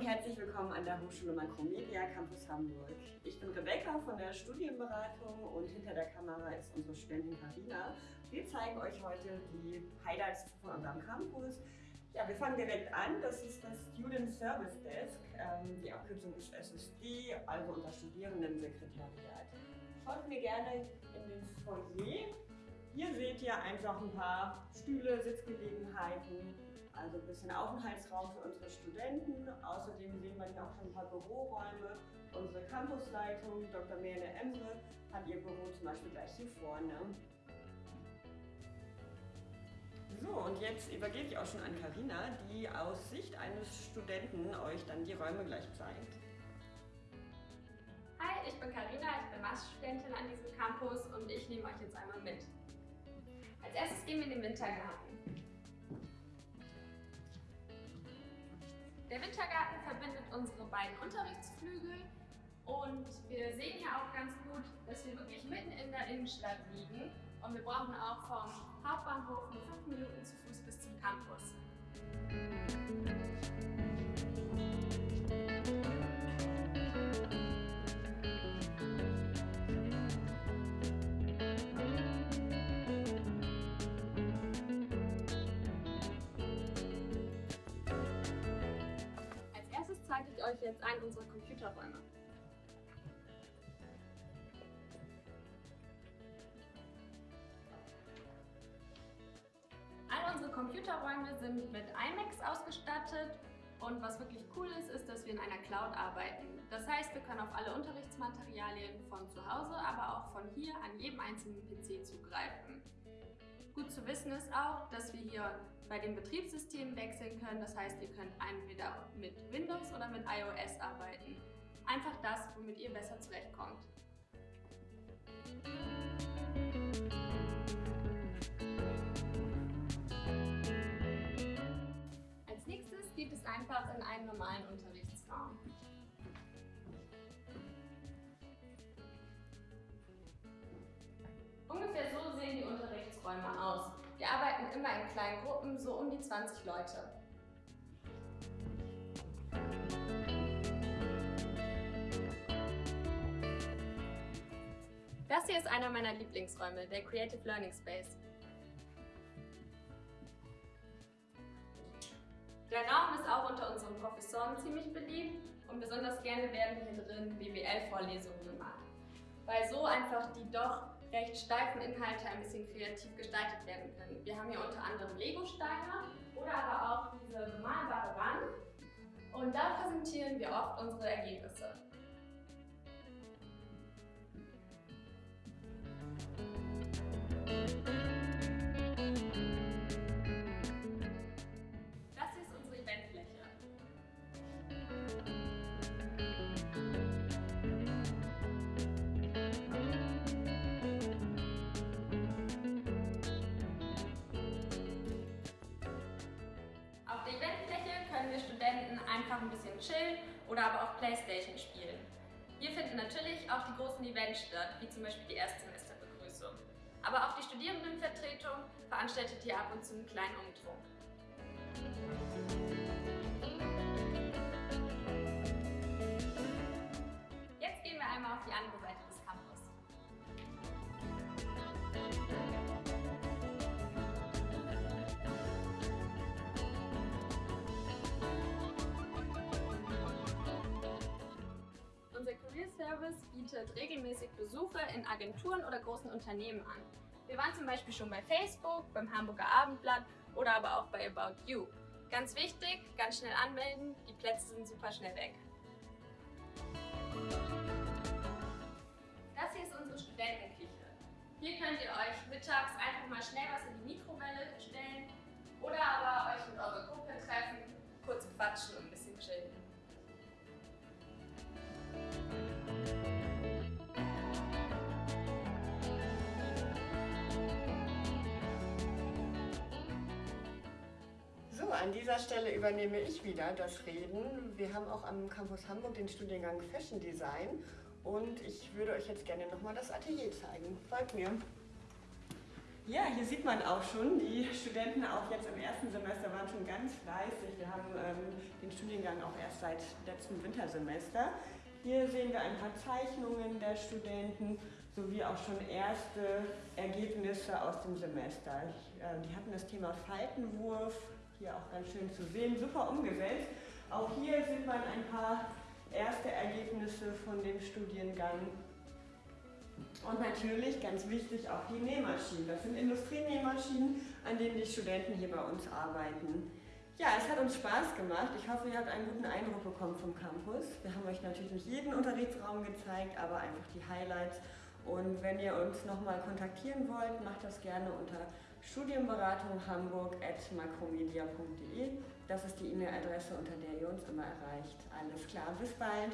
und herzlich willkommen an der Hochschule Makromedia Campus Hamburg. Ich bin Rebecca von der Studienberatung und hinter der Kamera ist unsere Studentin Karina. Wir zeigen euch heute die Highlights von unserem Campus. Ja, wir fangen direkt an. Das ist das Student Service Desk. Ähm, die Abkürzung ist SSD, also unser Studierendensekretariat. Schaut mir gerne in den Foyer. Hier seht ihr einfach ein paar Stühle, Sitzgelegenheiten, also ein bisschen Aufenthaltsraum für unsere Studenten. Außerdem sehen wir hier auch schon ein paar Büroräume. Unsere Campusleitung, Dr. Merle Emre, hat ihr Büro zum Beispiel gleich hier vorne. So, und jetzt übergebe ich auch schon an Karina, die aus Sicht eines Studenten euch dann die Räume gleich zeigt. Hi, ich bin Karina, ich bin Masterstudentin an diesem Campus und ich nehme euch jetzt einmal mit. Als erstes gehen wir in den Wintergarten. Der Wintergarten verbindet unsere beiden Unterrichtsflügel und wir sehen hier auch ganz gut, dass wir wirklich mitten in der Innenstadt liegen und wir brauchen auch vom Hauptbahnhof nur fünf Minuten zu Fuß bis zum Campus. Zeige ich euch jetzt einen unserer Computerräume. All unsere Computerräume sind mit iMacs ausgestattet und was wirklich cool ist, ist, dass wir in einer Cloud arbeiten. Das heißt, wir können auf alle Unterrichtsmaterialien von zu Hause, aber auch von hier an jedem einzelnen PC zugreifen. Gut zu wissen ist auch, dass wir hier bei den Betriebssystemen wechseln können. Das heißt, ihr könnt entweder mit Windows oder mit iOS arbeiten. Einfach das, womit ihr besser zurechtkommt. Als nächstes geht es einfach in einen normalen Unterrichtsraum. Unterrichtsräume aus. Wir arbeiten immer in kleinen Gruppen, so um die 20 Leute. Das hier ist einer meiner Lieblingsräume, der Creative Learning Space. Der Raum ist auch unter unseren Professoren ziemlich beliebt und besonders gerne werden hier drin BWL-Vorlesungen gemacht, weil so einfach die doch recht steifen Inhalte ein bisschen kreativ gestaltet werden können. Wir haben hier unter anderem Lego-Steine oder aber auch diese bemalbare Wand und da präsentieren wir oft unsere Ergebnisse. Wir Studenten einfach ein bisschen chillen oder aber auch Playstation spielen. Hier finden natürlich auch die großen Events statt, wie zum Beispiel die Erstsemesterbegrüßung. Aber auch die Studierendenvertretung veranstaltet hier ab und zu einen kleinen Umtrunk. Service bietet regelmäßig Besuche in Agenturen oder großen Unternehmen an. Wir waren zum Beispiel schon bei Facebook, beim Hamburger Abendblatt oder aber auch bei About You. Ganz wichtig, ganz schnell anmelden, die Plätze sind super schnell weg. Das hier ist unsere Studentenküche. Hier könnt ihr euch mittags einfach mal schnell was in die Mikrowelle stellen oder aber euch mit eurer Gruppe treffen, kurz quatschen und ein bisschen chillen. An dieser Stelle übernehme ich wieder das Reden. Wir haben auch am Campus Hamburg den Studiengang Fashion Design und ich würde euch jetzt gerne nochmal das Atelier zeigen. Folgt mir. Ja, hier sieht man auch schon, die Studenten auch jetzt im ersten Semester waren schon ganz fleißig. Wir haben ähm, den Studiengang auch erst seit letztem Wintersemester. Hier sehen wir ein paar Zeichnungen der Studenten sowie auch schon erste Ergebnisse aus dem Semester. Ich, äh, die hatten das Thema Faltenwurf, hier auch ganz schön zu sehen, super umgesetzt. Auch hier sieht man ein paar erste Ergebnisse von dem Studiengang. Und natürlich, ganz wichtig, auch die Nähmaschinen. Das sind Industrienähmaschinen, an denen die Studenten hier bei uns arbeiten. Ja, es hat uns Spaß gemacht. Ich hoffe, ihr habt einen guten Eindruck bekommen vom Campus. Wir haben euch natürlich nicht jeden Unterrichtsraum gezeigt, aber einfach die Highlights. Und wenn ihr uns nochmal kontaktieren wollt, macht das gerne unter studienberatung hamburg.makromedia.de. Das ist die E-Mail-Adresse, unter der ihr uns immer erreicht. Alles klar, bis bald.